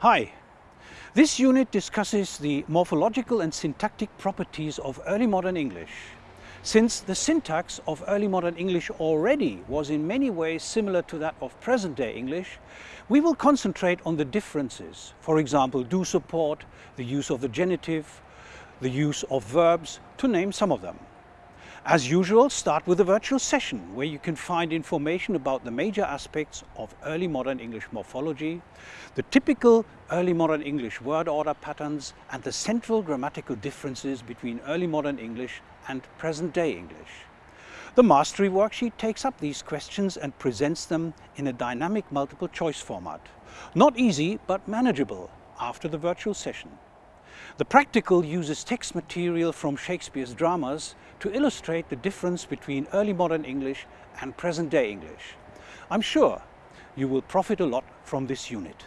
Hi! This unit discusses the morphological and syntactic properties of early modern English. Since the syntax of early modern English already was in many ways similar to that of present-day English, we will concentrate on the differences. For example, do support, the use of the genitive, the use of verbs, to name some of them. As usual, start with a virtual session where you can find information about the major aspects of early modern English morphology, the typical early modern English word order patterns and the central grammatical differences between early modern English and present-day English. The Mastery worksheet takes up these questions and presents them in a dynamic multiple choice format. Not easy, but manageable after the virtual session. The practical uses text material from Shakespeare's dramas to illustrate the difference between early modern English and present-day English. I'm sure you will profit a lot from this unit.